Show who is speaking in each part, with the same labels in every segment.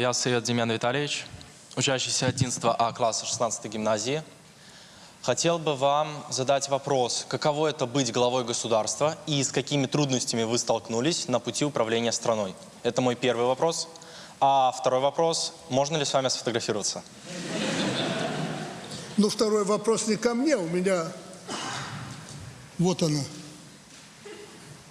Speaker 1: Я Сырет Демьян Витальевич, учащийся 11 А класса 16 гимназии. Хотел бы вам задать вопрос, каково это быть главой государства и с какими трудностями вы столкнулись на пути управления страной? Это мой первый вопрос. А второй вопрос, можно ли с вами сфотографироваться?
Speaker 2: Ну, второй вопрос не ко мне, у меня... Вот она.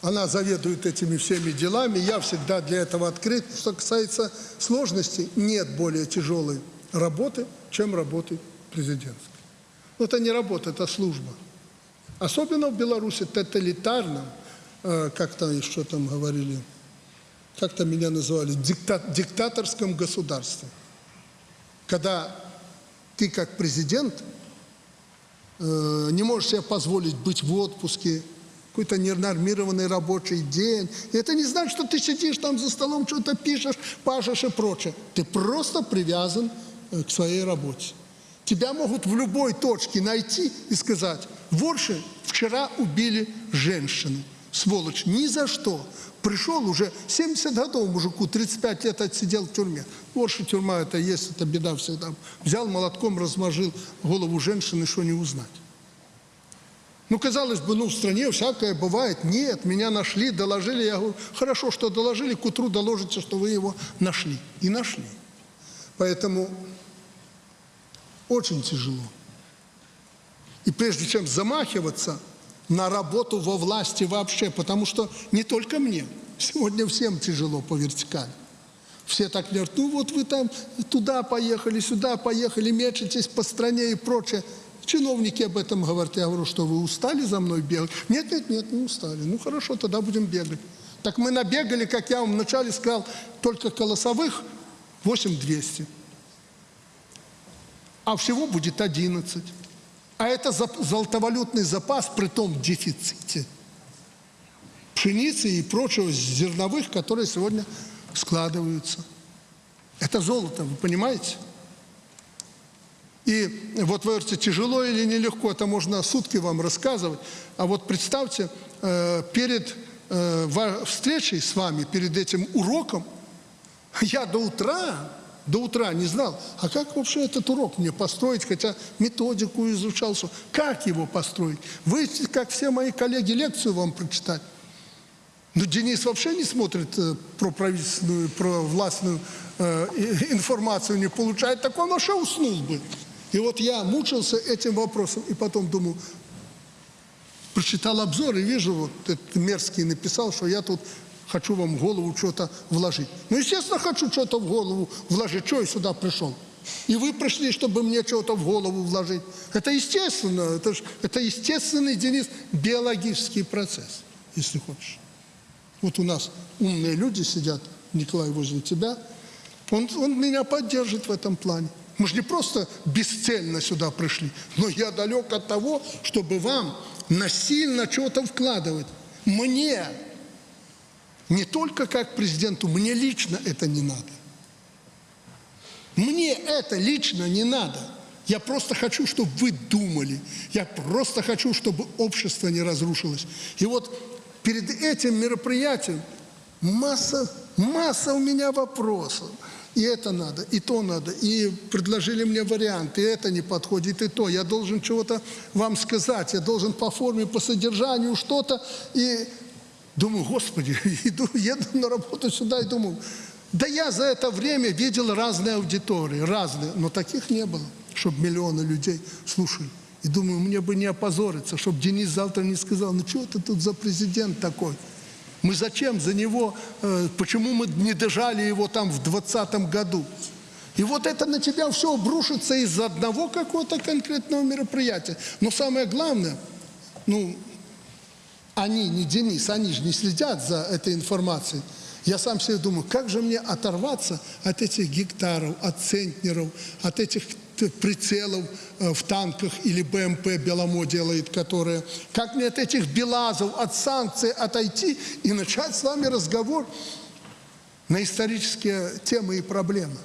Speaker 2: Она заведует этими всеми делами, я всегда для этого открыт. Что касается сложностей, нет более тяжелой работы, чем работы президентской. Но это не работа, это служба. Особенно в Беларуси тоталитарном, э, как-то еще там говорили, как-то меня называли, дикта, диктаторском государстве. Когда ты как президент э, не можешь себе позволить быть в отпуске, какой-то ненормированный рабочий день. И это не значит, что ты сидишь там за столом, что-то пишешь, пашешь и прочее. Ты просто привязан э, к своей работе. Тебя могут в любой точке найти и сказать, в Орше вчера убили женщину. Сволочь, ни за что. Пришел уже 70 годов мужику, 35 лет отсидел в тюрьме. В Орше тюрьма это есть, это беда всегда. Взял молотком, размажил голову женщины, что не узнать. Ну, казалось бы, ну, в стране всякое бывает. Нет, меня нашли, доложили. Я говорю, хорошо, что доложили, к утру доложите, что вы его нашли. И нашли. Поэтому очень тяжело. И прежде чем замахиваться на работу во власти вообще, потому что не только мне, сегодня всем тяжело по вертикали. Все так говорят, ну вот вы там туда поехали, сюда поехали, мечетесь по стране и прочее. Чиновники об этом говорят. Я говорю, что вы устали за мной бегать? Нет, нет, нет, не устали. Ну хорошо, тогда будем бегать. Так мы набегали, как я вам вначале сказал, только колосовых 8200 а всего будет 11. А это золотовалютный запас при том дефиците пшеницы и прочего зерновых, которые сегодня складываются. Это золото, вы понимаете? И вот вы говорите, тяжело или нелегко, это можно сутки вам рассказывать. А вот представьте, э, перед э, встречей с вами, перед этим уроком, я до утра до утра не знал, а как вообще этот урок мне построить, хотя методику изучал, как его построить. Вы, как все мои коллеги, лекцию вам прочитать. Но Денис вообще не смотрит э, про правительственную, про властную э, информацию, не получает, так он вообще уснул бы. И вот я мучился этим вопросом, и потом думаю, прочитал обзор и вижу, вот этот мерзкий написал, что я тут хочу вам в голову что-то вложить. Ну, естественно, хочу что-то в голову вложить. Что я сюда пришел? И вы пришли, чтобы мне что-то в голову вложить. Это естественно. Это, ж, это естественный, Денис, биологический процесс, если хочешь. Вот у нас умные люди сидят, Николай, возле тебя. Он, он меня поддержит в этом плане. Мы же не просто бесцельно сюда пришли, но я далек от того, чтобы вам насильно что-то вкладывать. Мне не только как президенту, мне лично это не надо. Мне это лично не надо. Я просто хочу, чтобы вы думали. Я просто хочу, чтобы общество не разрушилось. И вот перед этим мероприятием масса, масса у меня вопросов. И это надо, и то надо. И предложили мне варианты, и это не подходит, и то. Я должен чего-то вам сказать, я должен по форме, по содержанию что-то. И Думаю, Господи, иду, еду на работу сюда и думаю, да я за это время видел разные аудитории, разные, но таких не было, чтобы миллионы людей слушали. И думаю, мне бы не опозориться, чтобы Денис завтра не сказал, ну что ты тут за президент такой? Мы зачем за него, э, почему мы не дожали его там в 20 году? И вот это на тебя все обрушится из-за одного какого-то конкретного мероприятия. Но самое главное, ну, они, не Денис, они же не следят за этой информацией. Я сам себе думаю, как же мне оторваться от этих гектаров, от центнеров, от этих прицелов э, в танках или БМП Беломо делает, которые... Как мне от этих белазов, от санкций отойти и начать с вами разговор на исторические темы и проблемы?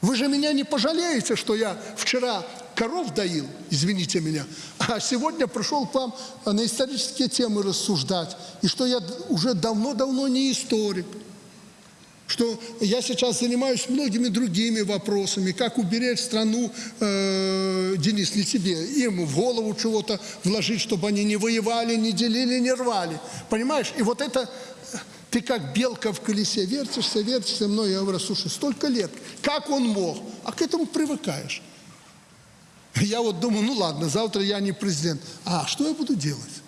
Speaker 2: Вы же меня не пожалеете, что я вчера коров доил, извините меня, а сегодня пришел к вам на исторические темы рассуждать, и что я уже давно-давно не историк, что я сейчас занимаюсь многими другими вопросами, как уберечь страну, э, Денис, не тебе, им в голову чего-то вложить, чтобы они не воевали, не делили, не рвали. Понимаешь? И вот это, ты как белка в колесе вертишься, вертишься, мной, я говорю, слушай, столько лет, как он мог? А к этому привыкаешь. Я вот думаю, ну ладно, завтра я не президент. А что я буду делать?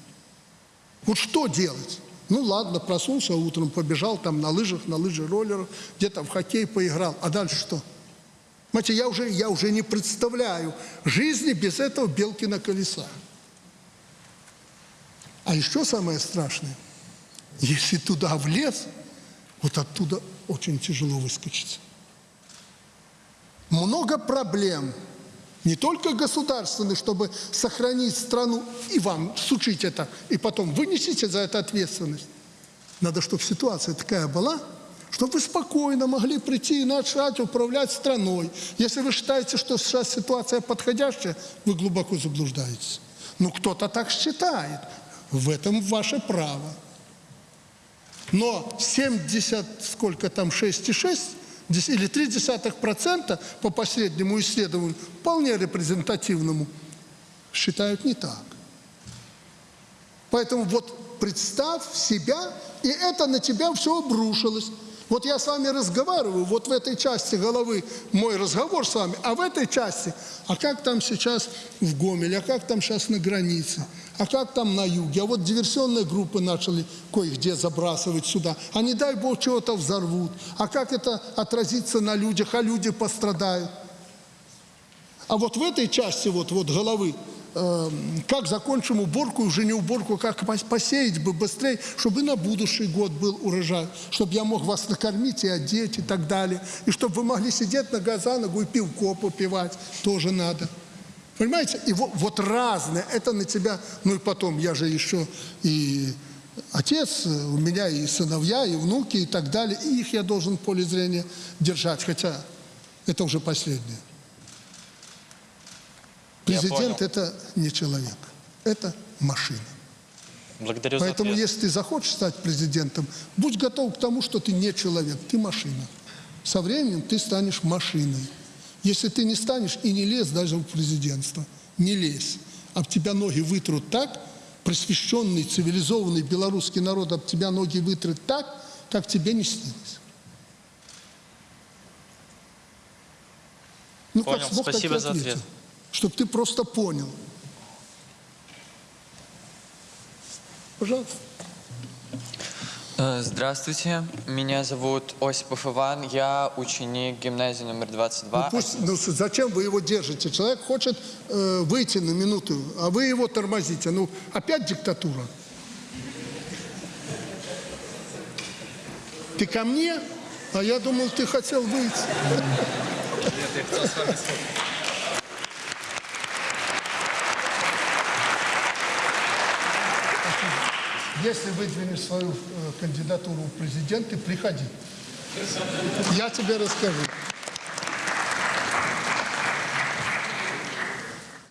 Speaker 2: Вот что делать? Ну ладно, проснулся утром, побежал там на лыжах, на лыжи роллерах, где-то в хоккей поиграл. А дальше что? Знаете, я уже, я уже не представляю жизни без этого белки на колеса. А еще самое страшное, если туда влез, вот оттуда очень тяжело выскочить. Много проблем, не только государственных, чтобы сохранить страну, и вам сучить это, и потом вынесите за это ответственность. Надо, чтобы ситуация такая была, чтобы вы спокойно могли прийти и начать управлять страной. Если вы считаете, что сейчас ситуация подходящая, вы глубоко заблуждаетесь. Ну, кто-то так считает. В этом ваше право. Но 70, сколько там, 6,6 дес- или 0,3% по последнему исследованию, вполне репрезентативному, считают не так. Поэтому вот представь себя, и это на тебя все обрушилось. Вот я с вами разговариваю, вот в этой части головы мой разговор с вами, а в этой части, а как там сейчас в Гомеле, а как там сейчас на границе, а как там на юге, а вот диверсионные группы начали кое-где забрасывать сюда, а не дай бог чего-то взорвут, а как это отразится на людях, а люди пострадают. А вот в этой части вот, вот головы, э, как закончим уборку, уже не уборку, как пос- посеять бы быстрее, чтобы на будущий год был урожай, чтобы я мог вас накормить и одеть и так далее, и чтобы вы могли сидеть нога за ногу и пивко попивать, тоже надо. Понимаете? И вот, вот разное, это на тебя, ну и потом, я же еще и отец, у меня и сыновья, и внуки и так далее, и их я должен в поле зрения держать, хотя это уже последнее. Президент это не человек, это машина.
Speaker 1: Благодарю за
Speaker 2: Поэтому,
Speaker 1: ответ.
Speaker 2: если ты захочешь стать президентом, будь готов к тому, что ты не человек, ты машина. Со временем ты станешь машиной. Если ты не станешь и не лезь даже в президентство, не лезь, об тебя ноги вытрут так, просвещенный, цивилизованный белорусский народ об тебя ноги вытрет так, как тебе не снилось. Ну,
Speaker 1: Понял.
Speaker 2: как смог, так и
Speaker 1: Спасибо за
Speaker 2: ответил.
Speaker 1: ответ.
Speaker 2: Чтобы ты просто понял. Пожалуйста.
Speaker 3: Э, Здравствуйте, меня зовут Осипов Иван, я ученик гимназии номер 22.
Speaker 2: Ну, пусть, ну, с- зачем вы его держите? Человек хочет э, выйти на минуту, а вы его тормозите. Ну, опять диктатура. Ты ко мне? А я думал, ты хотел выйти. Если выдвинешь свою кандидатуру в президенты, приходи. Я тебе расскажу.